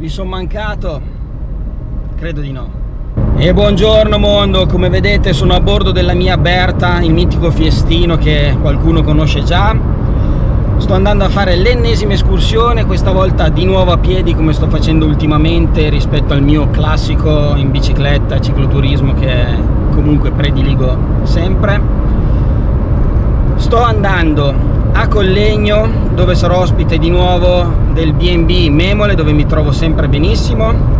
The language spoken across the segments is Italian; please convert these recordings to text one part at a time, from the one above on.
Vi sono mancato? Credo di no. E buongiorno mondo, come vedete sono a bordo della mia Berta, il mitico fiestino che qualcuno conosce già. Sto andando a fare l'ennesima escursione, questa volta di nuovo a piedi come sto facendo ultimamente rispetto al mio classico in bicicletta, cicloturismo che comunque prediligo sempre. Sto andando a Collegno dove sarò ospite di nuovo del B&B Memole dove mi trovo sempre benissimo.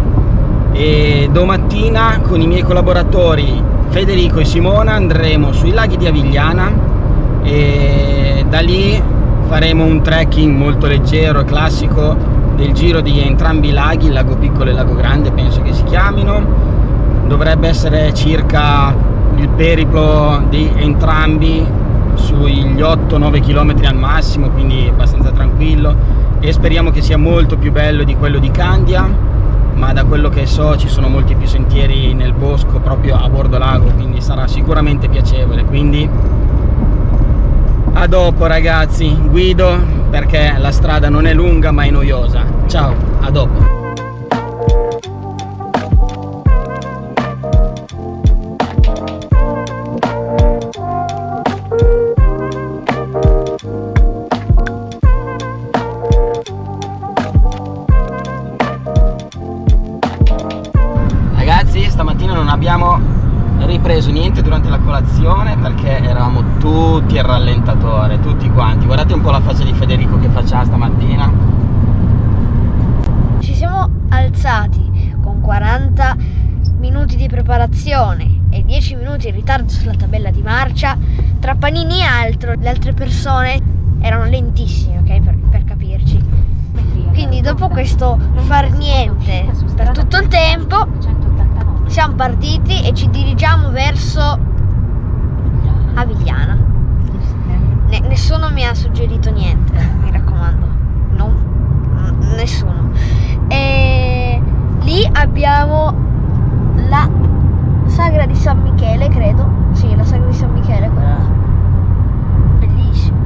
E domattina con i miei collaboratori Federico e Simona andremo sui laghi di Avigliana e da lì faremo un trekking molto leggero e classico del giro di entrambi i laghi, il lago piccolo e il lago grande penso che si chiamino. Dovrebbe essere circa il periplo di entrambi sugli 8-9 km al massimo quindi abbastanza tranquillo. E speriamo che sia molto più bello di quello di Candia ma da quello che so ci sono molti più sentieri nel bosco proprio a bordo lago quindi sarà sicuramente piacevole. Quindi a dopo ragazzi. Guido perché la strada non è lunga ma è noiosa. Ciao a dopo preso niente durante la colazione perché eravamo tutti al rallentatore, tutti quanti. Guardate un po' la faccia di Federico che faccia stamattina. Ci siamo alzati con 40 minuti di preparazione e 10 minuti in ritardo sulla tabella di marcia. Tra panini e altro, le altre persone erano lentissime, ok? Per, per capirci. Quindi dopo questo far niente per tutto il tempo siamo partiti e ci dirigiamo verso Avigliana. Ne nessuno mi ha suggerito niente, mi raccomando. No, nessuno. E lì abbiamo la sagra di San Michele, credo. Sì, la sagra di San Michele, quella bellissima.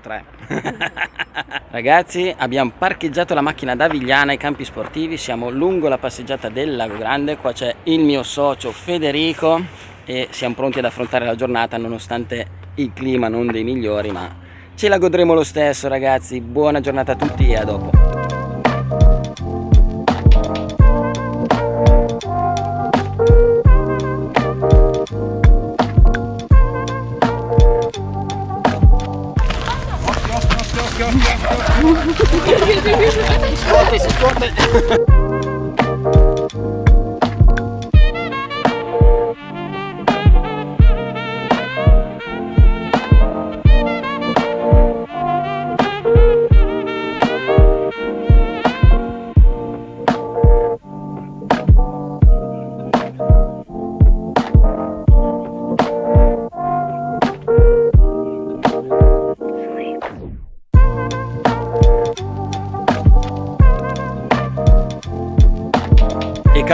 Ragazzi abbiamo parcheggiato la macchina da Vigliana ai campi sportivi, siamo lungo la passeggiata del Lago Grande, qua c'è il mio socio Federico e siamo pronti ad affrontare la giornata nonostante il clima non dei migliori ma ce la godremo lo stesso ragazzi, buona giornata a tutti e a dopo. Сколько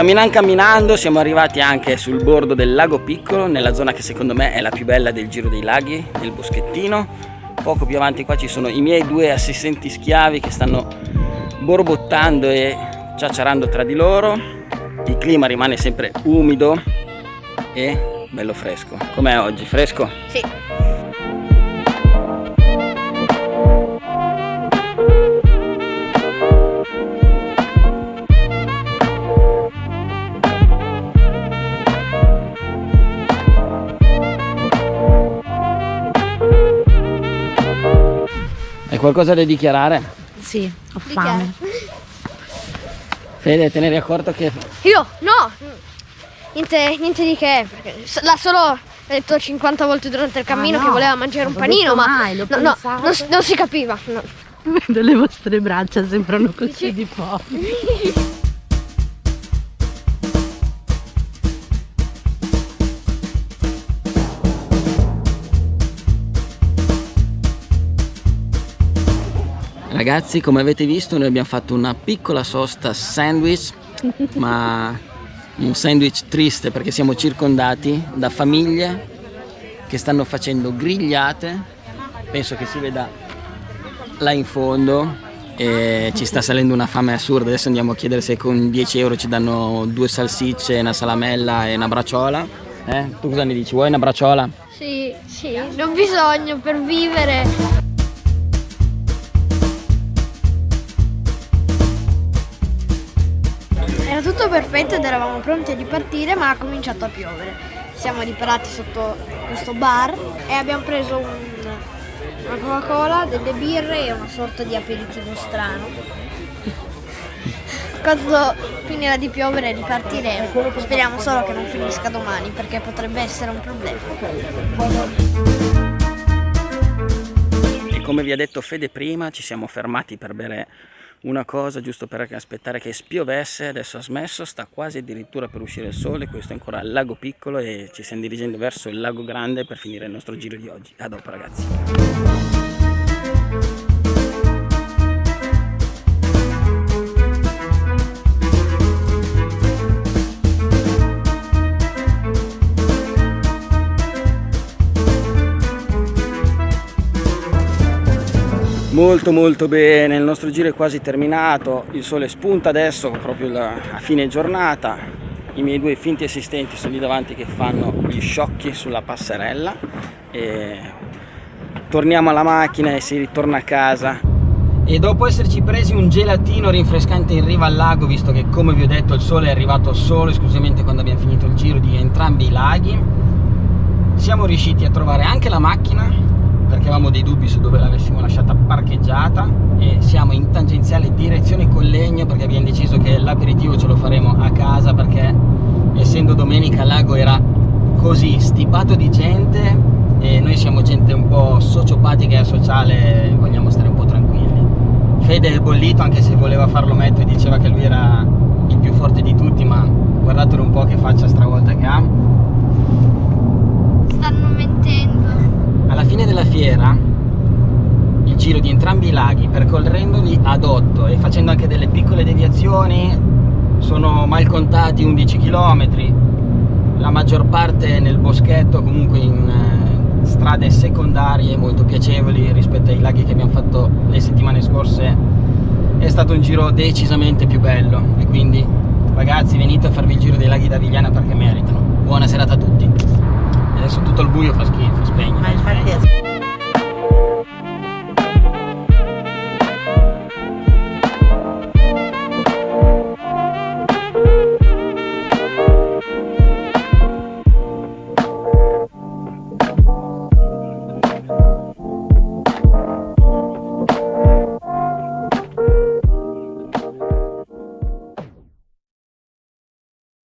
Camminando camminando siamo arrivati anche sul bordo del lago piccolo, nella zona che secondo me è la più bella del giro dei laghi, del boschettino. Poco più avanti qua ci sono i miei due assistenti schiavi che stanno borbottando e ciacciarando tra di loro. Il clima rimane sempre umido e bello fresco. Com'è oggi? Fresco? Sì. Hai qualcosa da dichiarare? Sì, ho fame. Fede, te ne eri accorto che... Io? No! Niente, niente di che, l'ha solo detto 50 volte durante il cammino ah, no. che voleva mangiare un panino, ma mai, no, no, non, non, si capiva. No. Vedo le vostre braccia sembrano così di poveri. Ragazzi, come avete visto, noi abbiamo fatto una piccola sosta sandwich, ma un sandwich triste perché siamo circondati da famiglie che stanno facendo grigliate. Penso che si veda là in fondo e ci sta salendo una fame assurda. Adesso andiamo a chiedere se con 10 euro ci danno due salsicce, una salamella e una bracciola. Eh? Tu cosa ne dici? Vuoi una bracciola? Sì, sì, non bisogno per vivere. Perfetto ed eravamo pronti a ripartire ma ha cominciato a piovere. Siamo riparati sotto questo bar e abbiamo preso un, una Coca-Cola, delle birre e una sorta di aperitivo strano. Quando finirà di piovere ripartiremo. Speriamo solo che non finisca domani perché potrebbe essere un problema. E come vi ha detto Fede prima, ci siamo fermati per bere una cosa giusto per aspettare che spiovesse, adesso ha smesso, sta quasi addirittura per uscire il sole, questo è ancora il lago piccolo e ci stiamo dirigendo verso il lago grande per finire il nostro giro di oggi. A dopo ragazzi! Molto molto bene il nostro giro è quasi terminato il sole spunta adesso proprio a fine giornata i miei due finti assistenti sono lì davanti che fanno gli sciocchi sulla passerella e torniamo alla macchina e si ritorna a casa. E dopo esserci presi un gelatino rinfrescante in riva al lago visto che come vi ho detto il sole è arrivato solo esclusivamente quando abbiamo finito il giro di entrambi i laghi siamo riusciti a trovare anche la macchina perché avevamo dei dubbi su dove l'avessimo lasciata parcheggiata e siamo in tangenziale direzione Collegno perché abbiamo deciso che l'aperitivo ce lo faremo a casa perché essendo domenica il lago era così stipato di gente e noi siamo gente un po' sociopatica e asociale vogliamo stare un po' tranquilli. Fede è bollito anche se voleva farlo mettere diceva che lui era il più forte di tutti ma guardatelo un po' che faccia stravolta che ha. Stanno mentendo alla fine della fiera il giro di entrambi i laghi percorrendoli ad 8 e facendo anche delle piccole deviazioni sono mal contati 11 km la maggior parte nel boschetto comunque in eh, strade secondarie molto piacevoli rispetto ai laghi che abbiamo fatto le settimane scorse. È stato un giro decisamente più bello. E quindi ragazzi venite a farvi il giro dei laghi d'Avigliana perché meritano. Buona serata a tutti tutto il buio fa schifo, spegne. Ma infatti